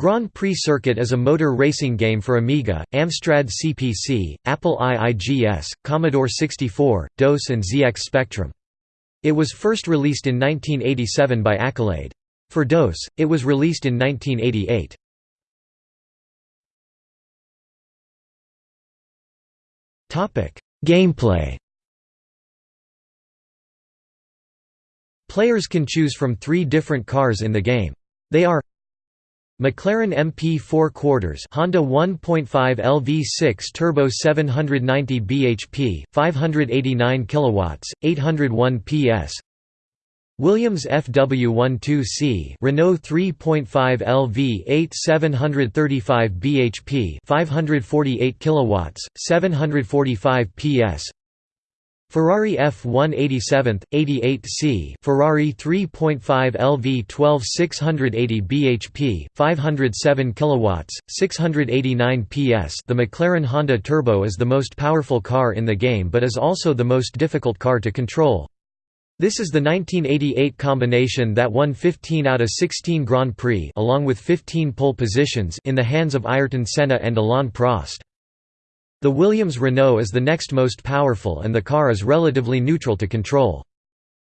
Grand Prix Circuit is a motor racing game for Amiga, Amstrad CPC, Apple IIGS, Commodore 64, DOS and ZX Spectrum. It was first released in 1987 by Accolade. For DOS, it was released in 1988. Gameplay Players can choose from three different cars in the game. They are McLaren MP4 quarters Honda 1.5 LV6 turbo 790 bhp 589 kilowatts 801 PS Williams FW12C Renault 3.5 LV8 735 bhp 548 kilowatts 745 PS Ferrari F187 88C Ferrari 3.5 LV 12 680 bhp 507 kilowatts 689 PS The McLaren Honda Turbo is the most powerful car in the game but is also the most difficult car to control. This is the 1988 combination that won 15 out of 16 Grand Prix along with 15 pole positions in the hands of Ayrton Senna and Alain Prost. The Williams Renault is the next most powerful and the car is relatively neutral to control.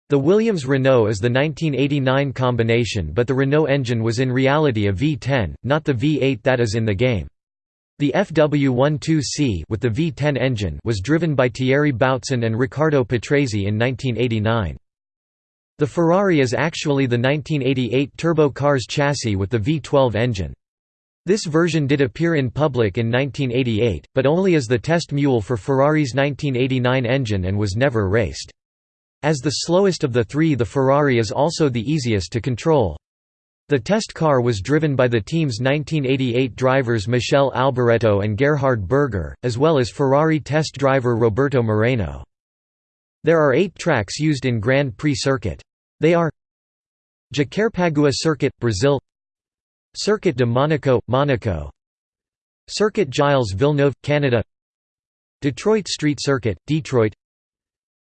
The Williams Renault is the 1989 combination but the Renault engine was in reality a V10, not the V8 that is in the game. The FW12C with the V10 engine was driven by Thierry Boutsen and Riccardo Patrese in 1989. The Ferrari is actually the 1988 Turbo Cars chassis with the V12 engine. This version did appear in public in 1988, but only as the test mule for Ferrari's 1989 engine and was never raced. As the slowest of the three the Ferrari is also the easiest to control. The test car was driven by the team's 1988 drivers Michele Alboreto and Gerhard Berger, as well as Ferrari test driver Roberto Moreno. There are eight tracks used in Grand Prix circuit. They are Jacarepagua Circuit, Brazil Circuit de Monaco, Monaco. Circuit Gilles Villeneuve, Canada. Detroit Street Circuit, Detroit.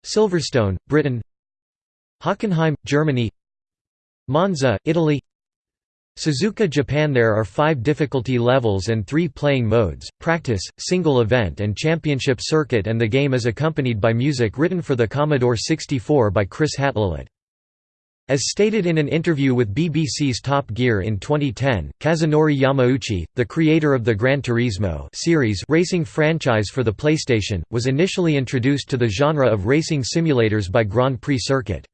Silverstone, Britain. Hockenheim, Germany. Monza, Italy. Suzuka Japan. There are five difficulty levels and three playing modes, practice, single event and championship circuit and the game is accompanied by music written for the Commodore 64 by Chris Hatlelid. As stated in an interview with BBC's Top Gear in 2010, Kazunori Yamauchi, the creator of the Gran Turismo series racing franchise for the PlayStation, was initially introduced to the genre of racing simulators by Grand Prix Circuit.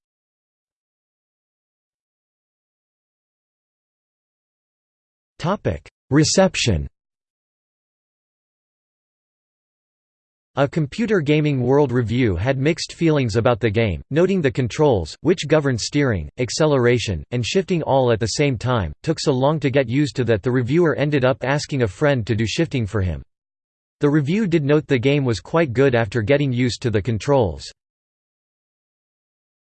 Reception A Computer Gaming World Review had mixed feelings about the game, noting the controls, which govern steering, acceleration, and shifting all at the same time, took so long to get used to that the reviewer ended up asking a friend to do shifting for him. The review did note the game was quite good after getting used to the controls.